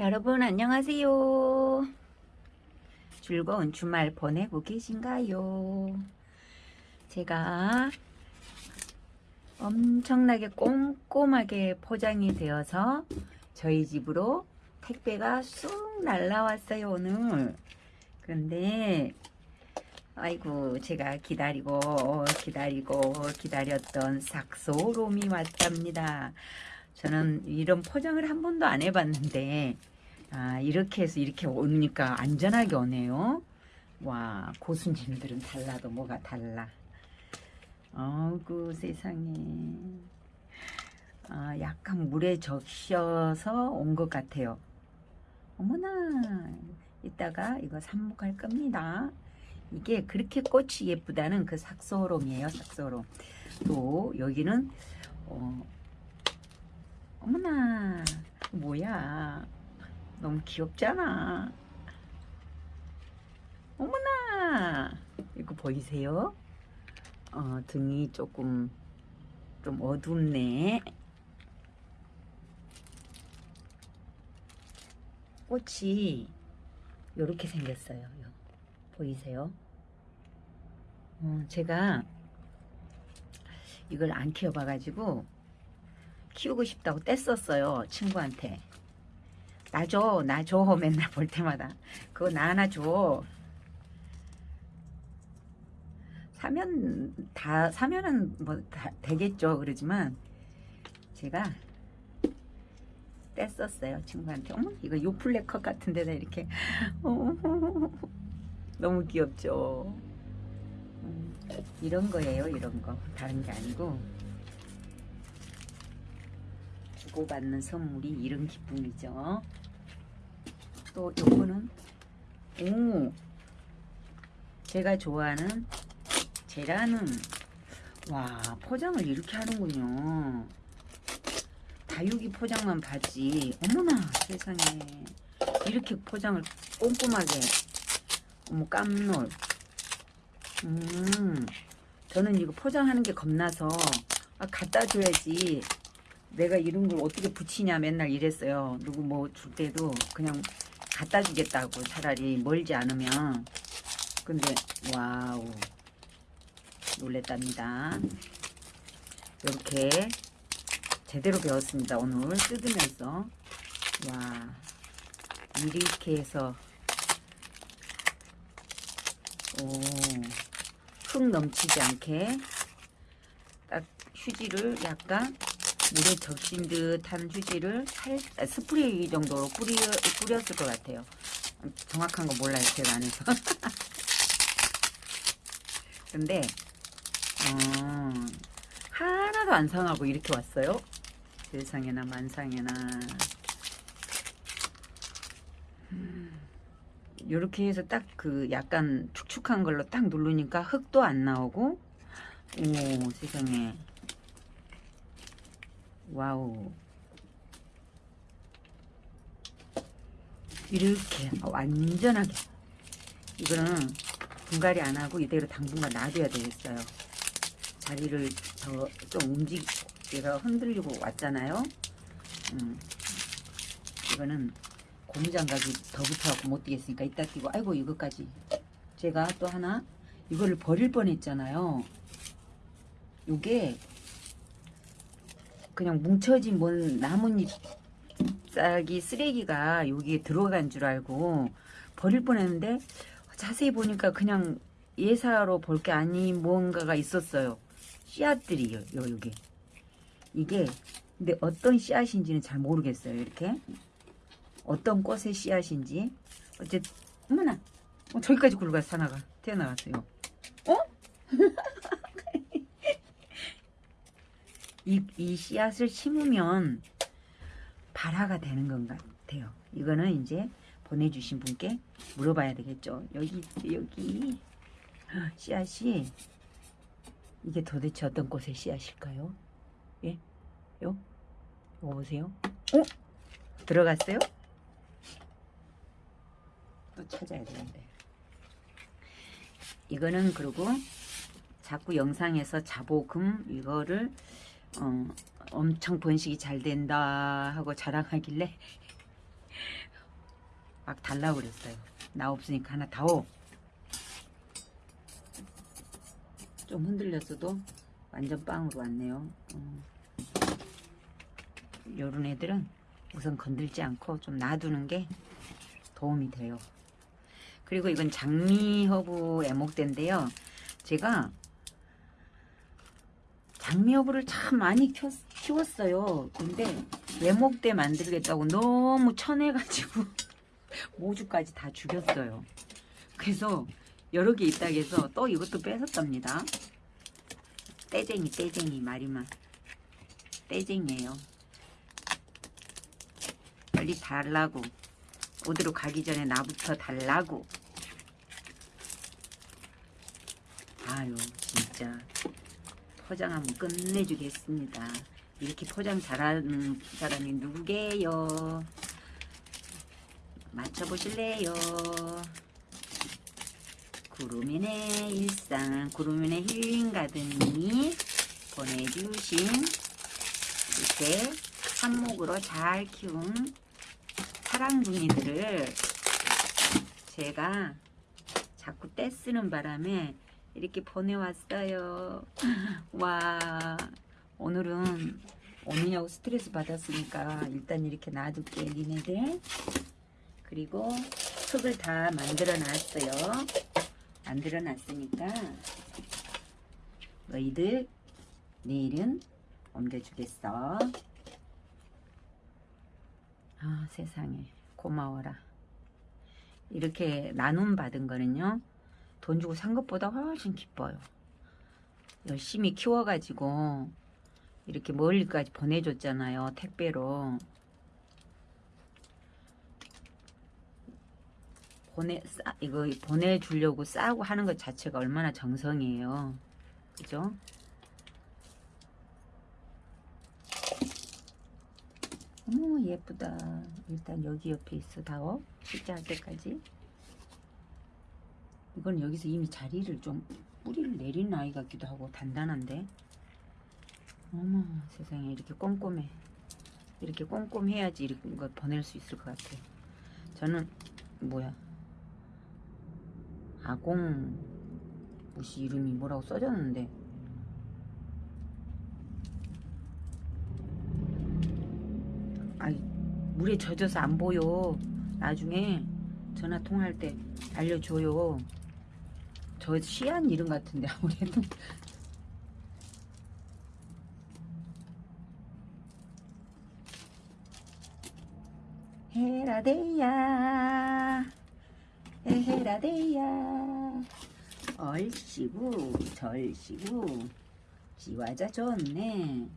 여러분 안녕하세요. 즐거운 주말 보내고 계신가요? 제가 엄청나게 꼼꼼하게 포장이 되어서 저희 집으로 택배가 쑥 날라왔어요 오늘. 그런데 아이고 제가 기다리고 기다리고 기다렸던 삭소롬이 왔답니다. 저는 이런 포장을 한 번도 안 해봤는데 아 이렇게 해서 이렇게 오니까 안전하게 오네요. 와 고수님들은 달라도 뭐가 달라. 어구 세상에. 아 약간 물에 적셔서 온 것 같아요. 어머나 이따가 이거 삽목할 겁니다. 이게 그렇게 꽃이 예쁘다는 그 삭소롬이에요 삭소롬. 또 여기는 어, 어머나 뭐야 너무 귀엽잖아 어머나 이거 보이세요? 어, 등이 조금 좀 어둡네 꽃이 이렇게 생겼어요 보이세요? 어, 제가 이걸 안 키워봐가지고 키우고 싶다고 뗐었어요 친구한테. 나 줘 나 줘 맨날 볼 때마다. 그거 나 하나 줘. 사면 다 사면은 뭐 다 되겠죠 그러지만 제가 뗐었어요 친구한테. 어머 이거 요플레컷 같은 데다 이렇게. 너무 귀엽죠. 음, 이런 거예요 이런 거. 다른 게 아니고 주고받는 선물이 이런 기쁨이죠. 또 요거는 오 제가 좋아하는 제라는 와 포장을 이렇게 하는군요. 다육이 포장만 봤지. 어머나 세상에. 이렇게 포장을 꼼꼼하게. 어머 깜놀. 음 저는 이거 포장하는 게 겁나서 아, 갖다 줘야지 내가 이런 걸 어떻게 붙이냐 맨날 이랬어요. 누구 뭐 줄 때도 그냥 갖다 주겠다고 차라리 멀지 않으면. 근데 와우 놀랬답니다. 이렇게 제대로 배웠습니다. 오늘 뜯으면서 와 이렇게 해서 오흙 넘치지 않게 딱 휴지를 약간 물에 적신 듯한 휴지를 살, 아, 스프레이 정도로 뿌리, 뿌렸을 것 같아요. 정확한 거 몰라요. 제가 안 해서. 근데 어, 하나도 안 상하고 이렇게 왔어요. 세상에나 만상에나 이렇게 해서 딱 그 약간 축축한 걸로 딱 누르니까 흙도 안 나오고 오 세상에 와우. 이렇게 완전하게. 이거는 분갈이 안 하고 이대로 당분간 놔둬야 되겠어요. 자리를 더 좀 움직 얘가 흔들리고 왔잖아요. 음, 이거는 고무장갑이 더 붙어갖고 못 뛰겠으니까 이따 뛰고. 아이고 이거까지. 제가 또 하나 이거를 버릴 뻔했잖아요. 요게 그냥 뭉쳐진 뭔 나뭇잎 싹이 쓰레기가 여기에 들어간 줄 알고 버릴 뻔했는데 자세히 보니까 그냥 예사로 볼 게 아닌 뭔가가 있었어요. 씨앗들이요, 여기. 이게 근데 어떤 씨앗인지는 잘 모르겠어요. 이렇게 어떤 꽃의 씨앗인지 어쨌든 어머나 어, 저기까지 굴러가서 하나가 튀어나갔어요. 어? 이, 이 씨앗을 심으면 발화가 되는 것 같아요. 이거는 이제 보내주신 분께 물어봐야 되겠죠. 여기 여기 씨앗이 이게 도대체 어떤 꽃의 씨앗일까요? 예? 요? 이거 보세요. 어? 들어갔어요? 또 찾아야 되는데. 이거는 그리고 자꾸 영상에서 자보금 이거를 어, 엄청 번식이 잘 된다 하고 자랑하길래 막 달라고 그랬어요. 나 없으니까 하나 다오. 좀 흔들렸어도 완전 빵으로 왔네요. 어. 요런 애들은 우선 건들지 않고 좀 놔두는 게 도움이 돼요. 그리고 이건 장미 허브 외목대인데요. 제가 장미허브를 참 많이 켜, 키웠어요. 근데 외목대 만들겠다고 너무 쳐내가지고 모주까지 다 죽였어요. 그래서 여러 개 있다 해서 또 이것도 뺏었답니다. 떼쟁이 떼쟁이 말이만 떼쟁이에요. 빨리 달라고 어디로 가기 전에 나부터 달라고 아유 진짜 포장 한번 끝내주겠습니다. 이렇게 포장 잘하는 사람이 누구게요? 맞춰보실래요? 구루민의 일상, 구루민의 힐링 가든이 보내주신 이렇게 한목으로 잘 키운 사랑둥이들을 제가 자꾸 떼쓰는 바람에 이렇게 보내왔어요. 와, 오늘은 오느냐고 스트레스 받았으니까 일단 이렇게 놔둘게, 니네들. 그리고 흙을 다 만들어 놨어요. 만들어 놨으니까 너희들 내일은 옮겨주겠어. 아 세상에 고마워라. 이렇게 나눔 받은 거는요. 돈 주고 산 것보다 훨씬 기뻐요. 열심히 키워가지고 이렇게 멀리까지 보내줬잖아요. 택배로. 보내 싸, 이거 보내주려고 싸고 하는 것 자체가 얼마나 정성이에요. 그죠? 어머 예쁘다. 일단 여기 옆에 있어 다워. 실제 할 때까지. 이건 여기서 이미 자리를 좀 뿌리를 내린 아이 같기도 하고 단단한데. 어머 세상에 이렇게 꼼꼼해. 이렇게 꼼꼼해야지 이런 거 보낼 수 있을 것 같아요. 저는 뭐야 아공 무시 이름이 뭐라고 써졌는데 아이 물에 젖어서 안 보여 나중에 전화 통화할 때 알려줘요 저 시한 이름 같은데 아무래도. 헤라데야. 헤라데야. 얼씨구 절씨구 지화자 좋네